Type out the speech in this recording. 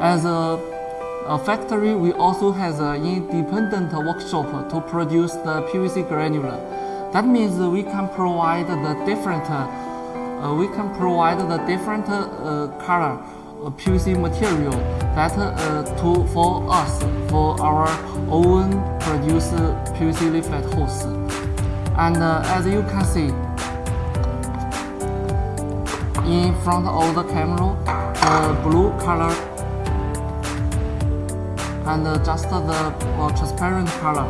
As a, a factory, we also has an independent workshop to produce the PVC granular. That means we can provide the different, uh, we can provide the different uh, color PVC material that uh, to for us for our own produce PVC layflat hose. And uh, as you can see, in front of the camera, the blue color and uh, just the uh, transparent color